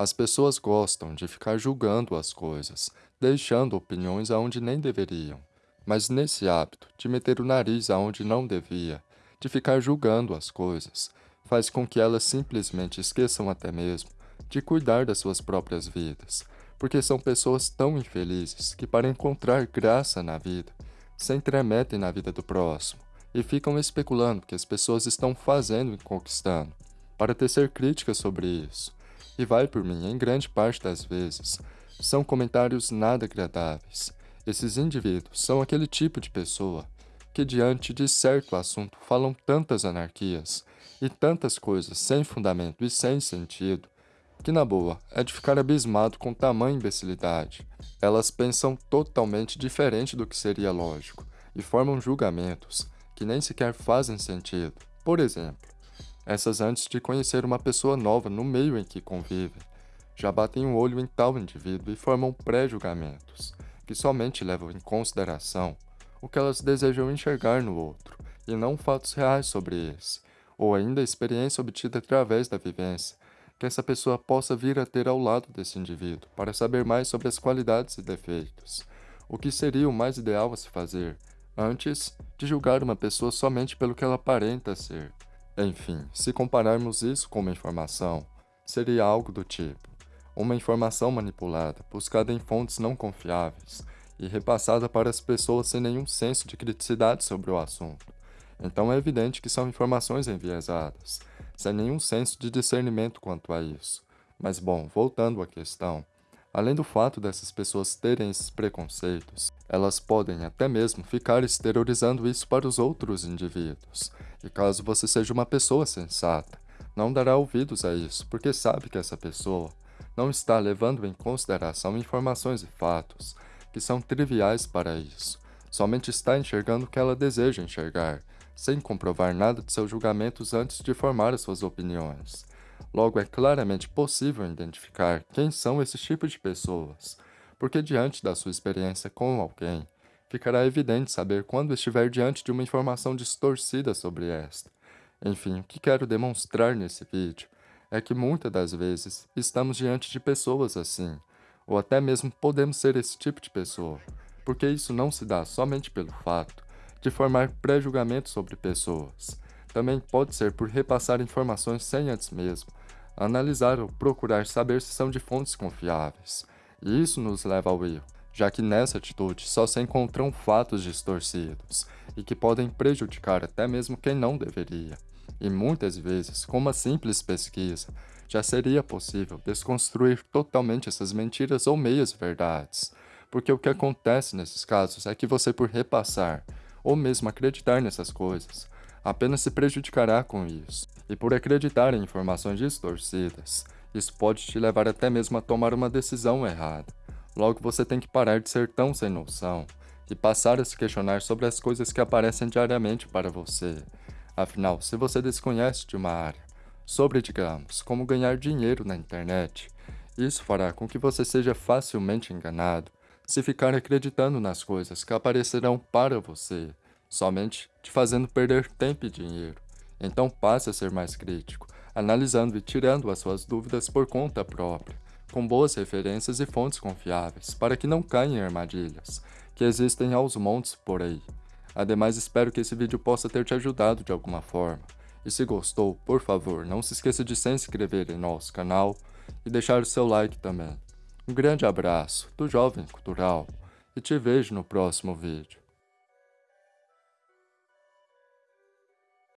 As pessoas gostam de ficar julgando as coisas, deixando opiniões aonde nem deveriam. Mas nesse hábito de meter o nariz aonde não devia, de ficar julgando as coisas, faz com que elas simplesmente esqueçam até mesmo de cuidar das suas próprias vidas, porque são pessoas tão infelizes que, para encontrar graça na vida, se entremetem na vida do próximo e ficam especulando o que as pessoas estão fazendo e conquistando, para tecer críticas sobre isso. E vai por mim, em grande parte das vezes, são comentários nada agradáveis. Esses indivíduos são aquele tipo de pessoa que, diante de certo assunto, falam tantas anarquias e tantas coisas sem fundamento e sem sentido, que na boa é de ficar abismado com tamanha imbecilidade. Elas pensam totalmente diferente do que seria lógico e formam julgamentos que nem sequer fazem sentido. Por exemplo, essas antes de conhecer uma pessoa nova no meio em que convivem, já batem o um olho em tal indivíduo e formam pré-julgamentos, que somente levam em consideração o que elas desejam enxergar no outro, e não fatos reais sobre esse, ou ainda a experiência obtida através da vivência, que essa pessoa possa vir a ter ao lado desse indivíduo, para saber mais sobre as qualidades e defeitos. O que seria o mais ideal a se fazer antes de julgar uma pessoa somente pelo que ela aparenta ser. Enfim, se compararmos isso com uma informação, seria algo do tipo: uma informação manipulada, buscada em fontes não confiáveis e repassada para as pessoas sem nenhum senso de criticidade sobre o assunto. Então é evidente que são informações enviesadas, sem nenhum senso de discernimento quanto a isso. Mas bom, voltando à questão, Além do fato dessas pessoas terem esses preconceitos, elas podem até mesmo ficar exteriorizando isso para os outros indivíduos. E caso você seja uma pessoa sensata, não dará ouvidos a isso, porque sabe que essa pessoa não está levando em consideração informações e fatos que são triviais para isso. Somente está enxergando o que ela deseja enxergar, sem comprovar nada de seus julgamentos antes de formar as suas opiniões. Logo, é claramente possível identificar quem são esses tipos de pessoas, porque diante da sua experiência com alguém, ficará evidente saber quando estiver diante de uma informação distorcida sobre esta. Enfim, o que quero demonstrar nesse vídeo é que muitas das vezes estamos diante de pessoas assim, ou até mesmo podemos ser esse tipo de pessoa, porque isso não se dá somente pelo fato de formar pré-julgamento sobre pessoas. Também pode ser por repassar informações sem antes mesmo analisar ou procurar saber se são de fontes confiáveis. E isso nos leva ao erro, já que nessa atitude só se encontram fatos distorcidos e que podem prejudicar até mesmo quem não deveria. E muitas vezes, com uma simples pesquisa, já seria possível desconstruir totalmente essas mentiras ou meias verdades, porque o que acontece nesses casos é que você, por repassar ou mesmo acreditar nessas coisas, apenas se prejudicará com isso. E por acreditar em informações distorcidas, isso pode te levar até mesmo a tomar uma decisão errada. Logo, você tem que parar de ser tão sem noção e passar a se questionar sobre as coisas que aparecem diariamente para você. Afinal, se você desconhece de uma área sobre, digamos, como ganhar dinheiro na internet, isso fará com que você seja facilmente enganado se ficar acreditando nas coisas que aparecerão para você somente te fazendo perder tempo e dinheiro. Então passe a ser mais crítico, analisando e tirando as suas dúvidas por conta própria, com boas referências e fontes confiáveis, para que não caia em armadilhas, que existem aos montes por aí. Ademais, espero que esse vídeo possa ter te ajudado de alguma forma. E se gostou, por favor, não se esqueça de se inscrever em nosso canal e deixar o seu like também. Um grande abraço do Jovem Cultural e te vejo no próximo vídeo.